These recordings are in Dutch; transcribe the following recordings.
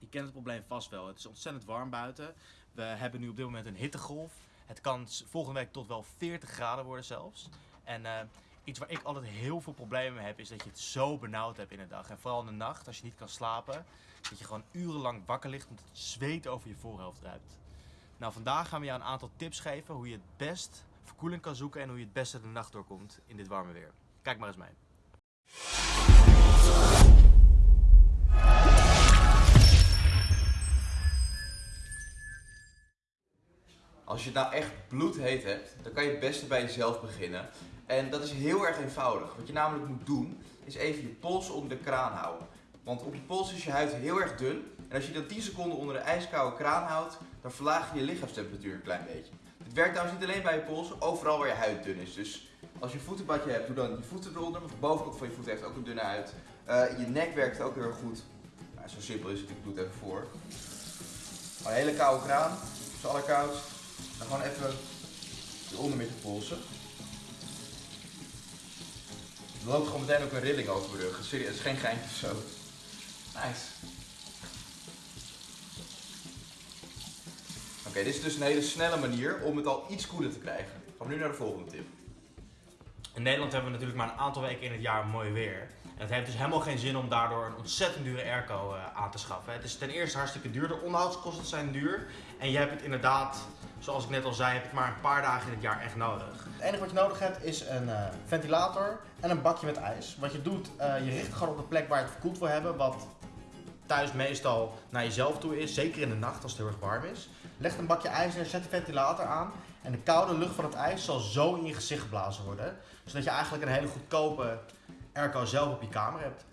Je kent het probleem vast wel. Het is ontzettend warm buiten. We hebben nu op dit moment een hittegolf. Het kan volgende week tot wel 40 graden worden zelfs. En eh, iets waar ik altijd heel veel problemen mee heb, is dat je het zo benauwd hebt in de dag. En vooral in de nacht, als je niet kan slapen, dat je gewoon urenlang wakker ligt omdat het zweet over je voorhoofd druipt. Nou, vandaag gaan we jou een aantal tips geven hoe je het best verkoeling kan zoeken en hoe je het beste de nacht doorkomt in dit warme weer. Kijk maar eens mee. Als je het nou echt bloedheet hebt, dan kan je het beste bij jezelf beginnen. En dat is heel erg eenvoudig. Wat je namelijk moet doen, is even je pols onder de kraan houden. Want op je pols is je huid heel erg dun. En als je dat 10 seconden onder een ijskoude kraan houdt, dan verlaag je je lichaamstemperatuur een klein beetje. Dit werkt trouwens niet alleen bij je pols, overal waar je huid dun is. Dus als je een voetenbadje hebt, doe dan je voeten eronder. Want de bovenkant van je voet heeft ook een dunne huid. Eh, je nek werkt ook heel goed. Nou, zo simpel is het, ik doe het even voor. Maar een hele koude kraan, is het allerkoudst. Dan gewoon even eronder met polsen. Er loopt gewoon meteen ook een rilling over mijn rug. Serieus, het is geen geintje zo. Nice. Oké, dit is dus een hele snelle manier om het al iets koeler te krijgen. Gaan we nu naar de volgende tip. In Nederland hebben we natuurlijk maar een aantal weken in het jaar mooi weer. En het heeft dus helemaal geen zin om daardoor een ontzettend dure airco eh, aan te schaffen. Het is ten eerste hartstikke duur, de onderhoudskosten zijn duur. En je hebt het inderdaad, zoals ik net al zei, heb het maar een paar dagen in het jaar echt nodig. Het enige wat je nodig hebt is een eh, ventilator en een bakje met ijs. Wat je doet, eh, je richt het gewoon op de plek waar je het verkoeld wil hebben, wat thuis meestal naar jezelf toe is, zeker in de nacht als het heel erg warm is. Leg een bakje ijs neer, zet de ventilator aan en de koude lucht van het ijs zal zo in je gezicht geblazen worden. Zodat je eigenlijk een hele goedkope airco zelf op je kamer hebt.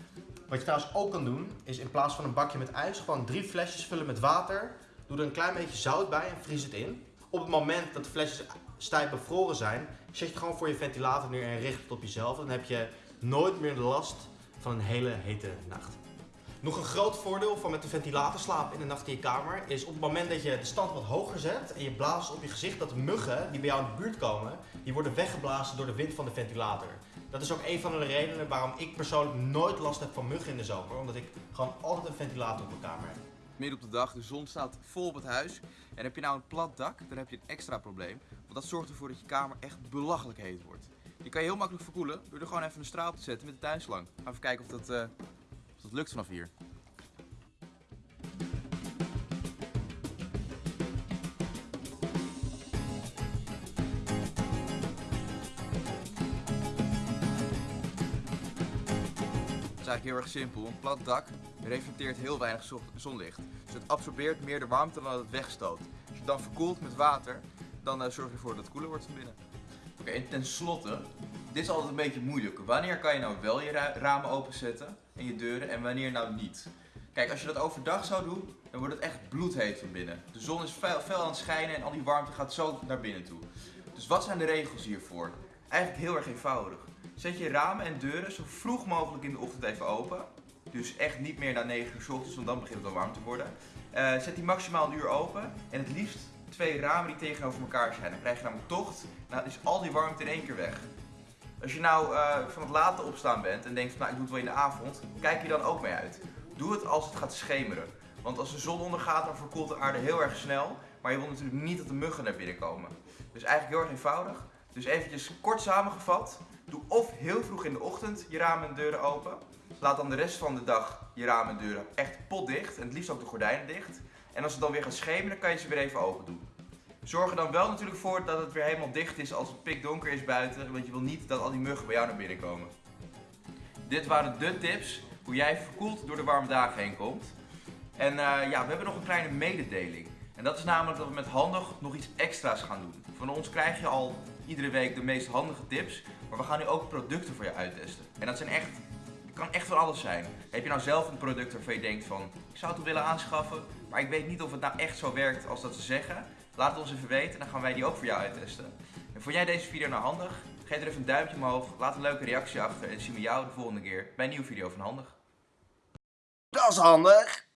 Wat je trouwens ook kan doen, is in plaats van een bakje met ijs, gewoon drie flesjes vullen met water. Doe er een klein beetje zout bij en vries het in. Op het moment dat de flesjes stijf bevroren zijn, zet je gewoon voor je ventilator neer en richt het op jezelf. Dan heb je nooit meer de last van een hele hete nacht. Nog een groot voordeel van met de ventilator slapen in de nacht in je kamer is op het moment dat je de stand wat hoger zet en je blaast op je gezicht, dat de muggen die bij jou in de buurt komen, die worden weggeblazen door de wind van de ventilator. Dat is ook een van de redenen waarom ik persoonlijk nooit last heb van muggen in de zomer, omdat ik gewoon altijd een ventilator op mijn kamer heb. Midden op de dag, de zon staat vol op het huis. En heb je nou een plat dak, dan heb je een extra probleem. Want dat zorgt ervoor dat je kamer echt belachelijk heet wordt. Die kan je heel makkelijk verkoelen door er gewoon even een straal te zetten met de tuinslang. Even kijken of dat, eh, of dat lukt vanaf hier. Het is eigenlijk heel erg simpel. Een plat dak reflecteert heel weinig zo- zonlicht. Dus het absorbeert meer de warmte dan dat het wegstoot. Als je het dan verkoelt met water, dan eh, zorg je ervoor dat het koeler wordt van binnen. Oké, en tenslotte, dit is altijd een beetje moeilijk. Wanneer kan je nou wel je ra- ramen openzetten en je deuren en wanneer nou niet? Kijk, als je dat overdag zou doen, dan wordt het echt bloedheet van binnen. De zon is fel, fel aan het schijnen en al die warmte gaat zo naar binnen toe. Dus wat zijn de regels hiervoor? Eigenlijk heel erg eenvoudig. Zet je ramen en deuren zo vroeg mogelijk in de ochtend even open. Dus echt niet meer na 9 uur s ochtends, want dan begint het al warm te worden. Eh, zet die maximaal een uur open en het liefst twee ramen die tegenover elkaar zijn. Dan krijg je namelijk tocht, nou is al die warmte in één keer weg. Als je nou eh, van het late opstaan bent en denkt, nou ik doe het wel in de avond, kijk je dan ook mee uit. Doe het als het gaat schemeren. Want als de zon ondergaat, dan verkoelt de aarde heel erg snel. Maar je wilt natuurlijk niet dat de muggen naar binnen komen. Dus eigenlijk heel erg eenvoudig. Dus eventjes kort samengevat. Doe of heel vroeg in de ochtend je ramen en deuren open. Laat dan de rest van de dag je ramen en deuren echt potdicht. En het liefst ook de gordijnen dicht. En als het dan weer gaat schemeren, kan je ze weer even open doen. Zorg er dan wel natuurlijk voor dat het weer helemaal dicht is als het pikdonker is buiten. Want je wil niet dat al die muggen bij jou naar binnen komen. Dit waren de tips hoe jij verkoeld door de warme dagen heen komt. En eh, ja, we hebben nog een kleine mededeling. En dat is namelijk dat we met Handig nog iets extra's gaan doen. Van ons krijg je al iedere week de meest handige tips. Maar we gaan nu ook producten voor je uittesten. En dat zijn echt, kan echt van alles zijn. Heb je nou zelf een product waarvan je denkt van, ik zou het willen aanschaffen. Maar ik weet niet of het nou echt zo werkt als dat ze zeggen. Laat het ons even weten en dan gaan wij die ook voor jou uittesten. En vond jij deze video nou handig? Geef er even een duimpje omhoog, laat een leuke reactie achter en zien we jou de volgende keer bij een nieuwe video van Handig. Dat is handig!